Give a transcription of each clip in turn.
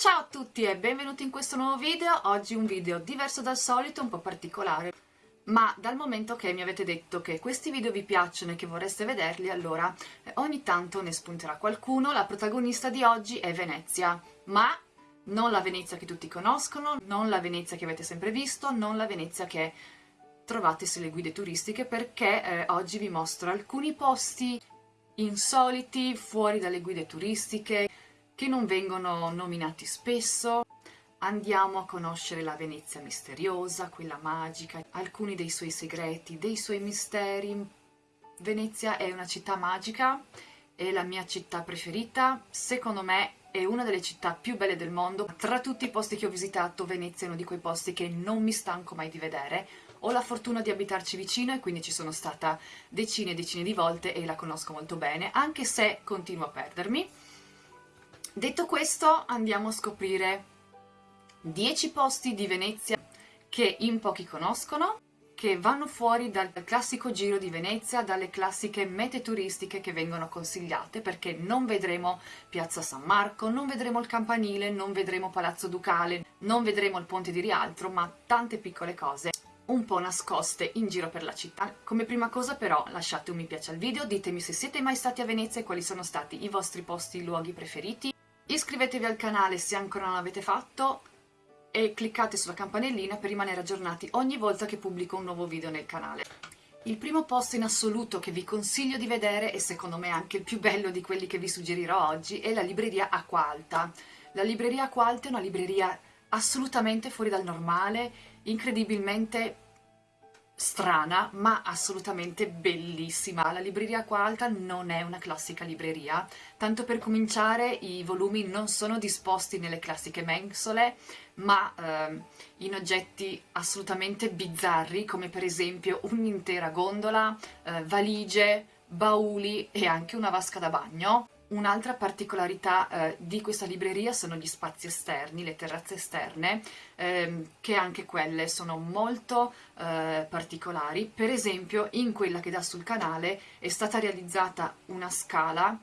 Ciao a tutti e benvenuti in questo nuovo video, oggi un video diverso dal solito, un po' particolare, ma dal momento che mi avete detto che questi video vi piacciono e che vorreste vederli, allora eh, ogni tanto ne spunterà qualcuno. La protagonista di oggi è Venezia, ma non la Venezia che tutti conoscono, non la Venezia che avete sempre visto, non la Venezia che trovate sulle guide turistiche, perché eh, oggi vi mostro alcuni posti insoliti, fuori dalle guide turistiche, che non vengono nominati spesso. Andiamo a conoscere la Venezia misteriosa, quella magica, alcuni dei suoi segreti, dei suoi misteri. Venezia è una città magica, è la mia città preferita, secondo me è una delle città più belle del mondo. Tra tutti i posti che ho visitato, Venezia è uno di quei posti che non mi stanco mai di vedere. Ho la fortuna di abitarci vicino e quindi ci sono stata decine e decine di volte e la conosco molto bene, anche se continuo a perdermi. Detto questo andiamo a scoprire 10 posti di Venezia che in pochi conoscono, che vanno fuori dal classico giro di Venezia, dalle classiche mete turistiche che vengono consigliate, perché non vedremo Piazza San Marco, non vedremo il Campanile, non vedremo Palazzo Ducale, non vedremo il Ponte di Rialtro, ma tante piccole cose un po' nascoste in giro per la città. Come prima cosa però lasciate un mi piace al video, ditemi se siete mai stati a Venezia e quali sono stati i vostri posti, luoghi preferiti, Iscrivetevi al canale se ancora non l'avete fatto e cliccate sulla campanellina per rimanere aggiornati ogni volta che pubblico un nuovo video nel canale. Il primo posto in assoluto che vi consiglio di vedere, e secondo me anche il più bello di quelli che vi suggerirò oggi, è la libreria Acqua Alta. La libreria Acqua Alta è una libreria assolutamente fuori dal normale, incredibilmente strana ma assolutamente bellissima. La libreria qua alta non è una classica libreria, tanto per cominciare i volumi non sono disposti nelle classiche mensole ma eh, in oggetti assolutamente bizzarri come per esempio un'intera gondola, eh, valigie, bauli e anche una vasca da bagno. Un'altra particolarità eh, di questa libreria sono gli spazi esterni, le terrazze esterne, ehm, che anche quelle sono molto eh, particolari. Per esempio, in quella che dà sul canale è stata realizzata una scala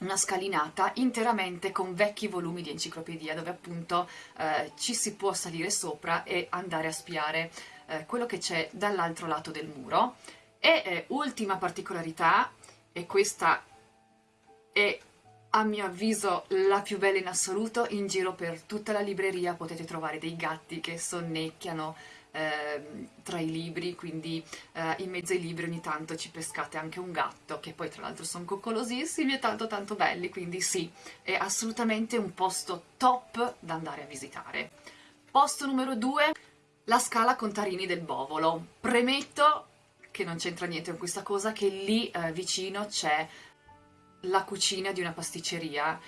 una scalinata interamente con vecchi volumi di enciclopedia dove appunto eh, ci si può salire sopra e andare a spiare eh, quello che c'è dall'altro lato del muro. E eh, ultima particolarità, e questa è a mio avviso la più bella in assoluto, in giro per tutta la libreria potete trovare dei gatti che sonnecchiano eh, tra i libri, quindi eh, in mezzo ai libri ogni tanto ci pescate anche un gatto, che poi tra l'altro sono coccolosissimi e tanto tanto belli, quindi sì, è assolutamente un posto top da andare a visitare. Posto numero 2, la Scala Contarini del Bovolo. Premetto che non c'entra niente con questa cosa, che lì eh, vicino c'è la cucina di una pasticceria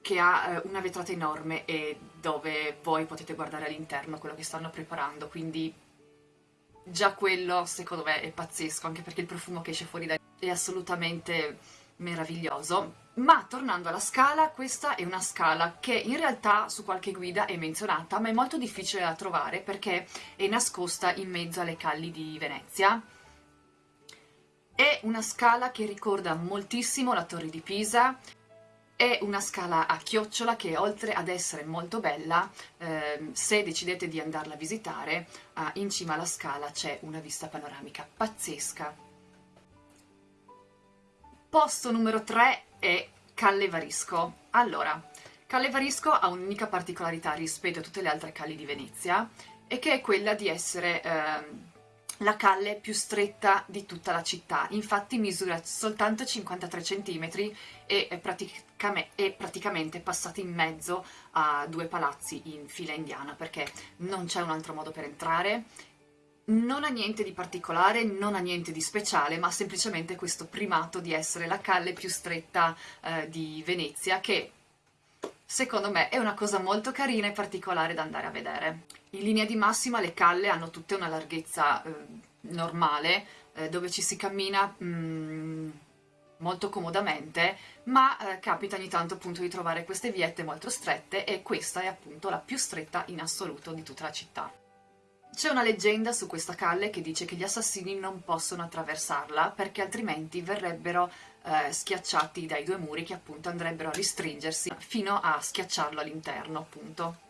che ha eh, una vetrata enorme e dove voi potete guardare all'interno quello che stanno preparando, quindi già quello secondo me è pazzesco, anche perché il profumo che esce fuori da è assolutamente meraviglioso. Ma tornando alla scala, questa è una scala che in realtà su qualche guida è menzionata, ma è molto difficile da trovare perché è nascosta in mezzo alle calli di Venezia è una scala che ricorda moltissimo la Torre di Pisa, è una scala a chiocciola che oltre ad essere molto bella, eh, se decidete di andarla a visitare, eh, in cima alla scala c'è una vista panoramica pazzesca. Posto numero 3 è Calle Varisco. Allora, Calle Varisco ha un'unica particolarità rispetto a tutte le altre calli di Venezia, e che è quella di essere... Eh, la calle più stretta di tutta la città, infatti misura soltanto 53 cm e è, praticam è praticamente passata in mezzo a due palazzi in fila indiana perché non c'è un altro modo per entrare, non ha niente di particolare, non ha niente di speciale, ma semplicemente questo primato di essere la calle più stretta eh, di Venezia che secondo me è una cosa molto carina e particolare da andare a vedere. In linea di massima le calle hanno tutte una larghezza eh, normale, eh, dove ci si cammina mm, molto comodamente, ma eh, capita ogni tanto appunto di trovare queste viette molto strette e questa è appunto la più stretta in assoluto di tutta la città. C'è una leggenda su questa calle che dice che gli assassini non possono attraversarla perché altrimenti verrebbero eh, schiacciati dai due muri che appunto andrebbero a ristringersi fino a schiacciarlo all'interno appunto.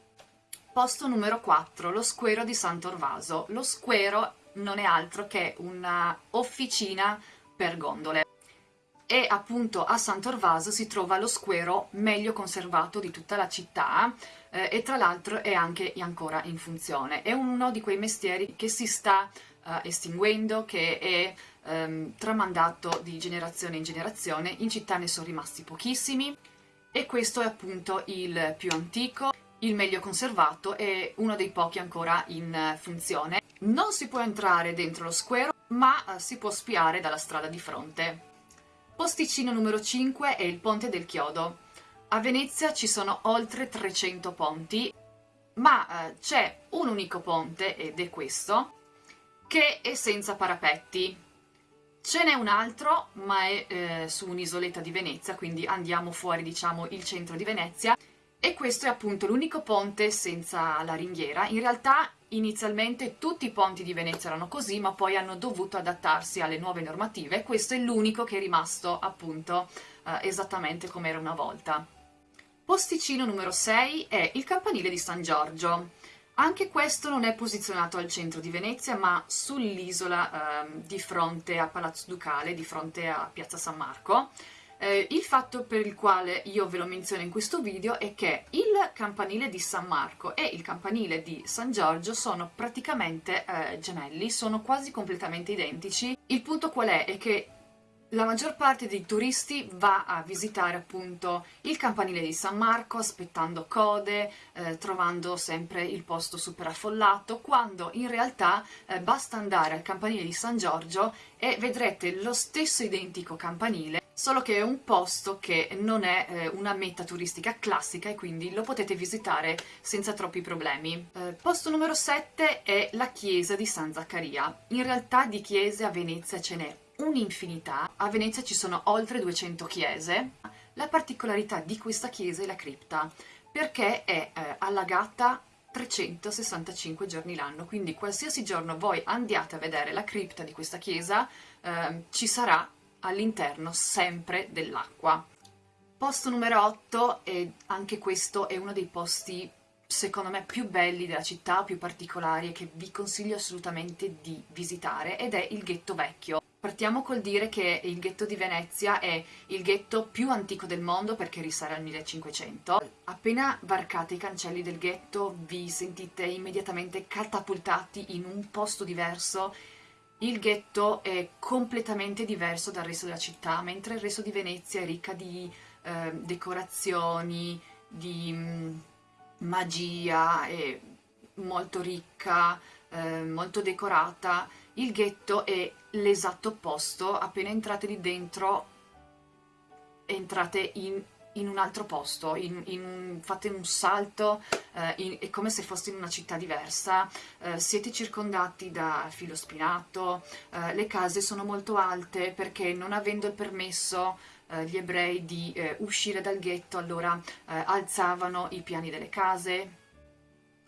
Posto numero 4, lo squero di Sant'Orvaso. Lo squero non è altro che una officina per gondole e appunto a Sant'Orvaso si trova lo squero meglio conservato di tutta la città eh, e tra l'altro è anche ancora in funzione. È uno di quei mestieri che si sta eh, estinguendo, che è ehm, tramandato di generazione in generazione, in città ne sono rimasti pochissimi e questo è appunto il più antico, il meglio conservato e uno dei pochi ancora in funzione. Non si può entrare dentro lo square, ma eh, si può spiare dalla strada di fronte. Posticino numero 5 è il Ponte del Chiodo. A Venezia ci sono oltre 300 ponti, ma eh, c'è un unico ponte, ed è questo, che è senza parapetti. Ce n'è un altro, ma è eh, su un'isoletta di Venezia, quindi andiamo fuori, diciamo, il centro di Venezia, e questo è appunto l'unico ponte senza la ringhiera. In realtà inizialmente tutti i ponti di Venezia erano così, ma poi hanno dovuto adattarsi alle nuove normative. Questo è l'unico che è rimasto appunto eh, esattamente come era una volta. Posticino numero 6 è il campanile di San Giorgio. Anche questo non è posizionato al centro di Venezia, ma sull'isola eh, di fronte a Palazzo Ducale, di fronte a Piazza San Marco. Eh, il fatto per il quale io ve lo menziono in questo video è che il campanile di San Marco e il campanile di San Giorgio sono praticamente eh, gemelli, sono quasi completamente identici. Il punto qual è? È che la maggior parte dei turisti va a visitare appunto il campanile di San Marco aspettando code, eh, trovando sempre il posto super affollato, quando in realtà eh, basta andare al campanile di San Giorgio e vedrete lo stesso identico campanile solo che è un posto che non è eh, una meta turistica classica e quindi lo potete visitare senza troppi problemi. Eh, posto numero 7 è la chiesa di San Zaccaria. In realtà di chiese a Venezia ce n'è un'infinità, a Venezia ci sono oltre 200 chiese. La particolarità di questa chiesa è la cripta, perché è eh, allagata 365 giorni l'anno, quindi qualsiasi giorno voi andiate a vedere la cripta di questa chiesa, eh, ci sarà all'interno sempre dell'acqua. Posto numero 8, e anche questo è uno dei posti secondo me più belli della città, più particolari e che vi consiglio assolutamente di visitare ed è il ghetto vecchio. Partiamo col dire che il ghetto di Venezia è il ghetto più antico del mondo perché risale al 1500. Appena varcate i cancelli del ghetto vi sentite immediatamente catapultati in un posto diverso il ghetto è completamente diverso dal resto della città, mentre il resto di Venezia è ricca di eh, decorazioni, di mh, mm, magia, è molto ricca, eh, molto decorata. Il ghetto è l'esatto opposto, appena entrate lì dentro entrate in in un altro posto, in, in, fate un salto, eh, è come se foste in una città diversa, eh, siete circondati da filo spinato, eh, le case sono molto alte perché non avendo il permesso eh, gli ebrei di eh, uscire dal ghetto allora eh, alzavano i piani delle case,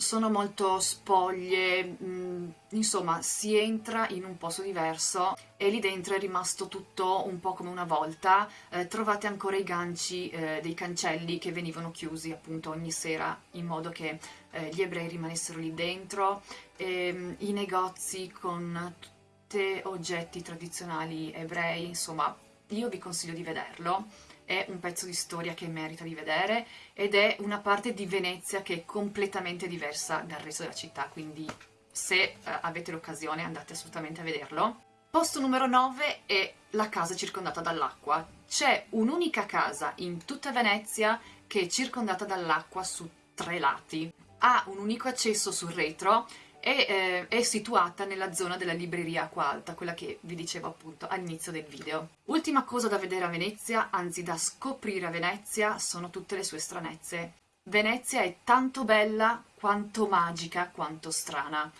sono molto spoglie, mh, mm, insomma si entra in un posto diverso e lì dentro è rimasto tutto un po' come una volta, eh, trovate ancora i ganci eh, dei cancelli che venivano chiusi appunto ogni sera in modo che eh, gli ebrei rimanessero lì dentro, e, ehm, i negozi con tutti oggetti tradizionali ebrei, insomma io vi consiglio di vederlo è un pezzo di storia che merita di vedere ed è una parte di Venezia che è completamente diversa dal resto della città, quindi se eh, avete l'occasione andate assolutamente a vederlo. Posto numero 9 è la casa circondata dall'acqua. C'è un'unica casa in tutta Venezia che è circondata dall'acqua su tre lati. Ha un unico accesso sul retro e eh, è situata nella zona della libreria Acqua Alta, quella che vi dicevo appunto all'inizio del video. Ultima cosa da vedere a Venezia, anzi da scoprire a Venezia, sono tutte le sue stranezze. Venezia è tanto bella quanto magica quanto strana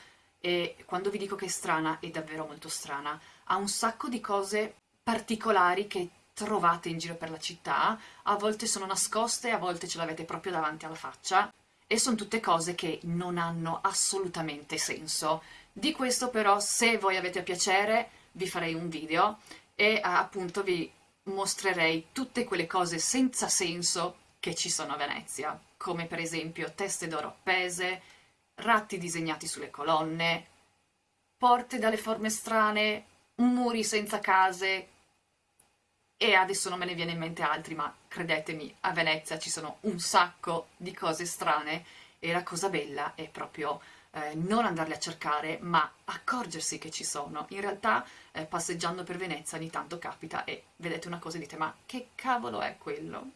e quando vi dico che è strana è davvero molto strana. Ha un sacco di cose particolari che trovate in giro per la città, a volte sono nascoste, a volte ce l'avete proprio davanti alla faccia e sono tutte cose che non hanno assolutamente senso. Di questo però, se voi avete piacere, vi farei un video e appunto vi mostrerei tutte quelle cose senza senso che ci sono a Venezia, come per esempio teste d'oro appese, ratti disegnati sulle colonne, porte dalle forme strane, muri senza case, e adesso non me ne viene in mente altri, ma credetemi, a Venezia ci sono un sacco di cose strane e la cosa bella è proprio eh, non andarle a cercare, ma accorgersi che ci sono. In realtà, eh, passeggiando per Venezia ogni tanto capita e vedete una cosa e dite ma che cavolo è quello?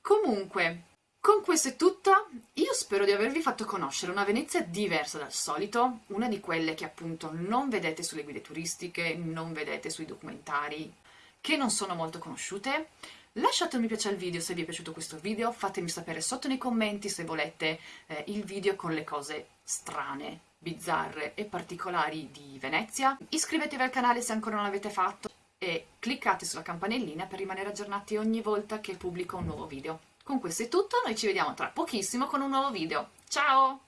Comunque, con questo è tutto, io spero di avervi fatto conoscere una Venezia diversa dal solito, una di quelle che appunto non vedete sulle guide turistiche, non vedete sui documentari, che non sono molto conosciute. Lasciate un mi piace al video se vi è piaciuto questo video, fatemi sapere sotto nei commenti se volete eh, il video con le cose strane, bizzarre e particolari di Venezia. Iscrivetevi al canale se ancora non l'avete fatto e cliccate sulla campanellina per rimanere aggiornati ogni volta che pubblico un nuovo video. Con questo è tutto, noi ci vediamo tra pochissimo con un nuovo video. Ciao!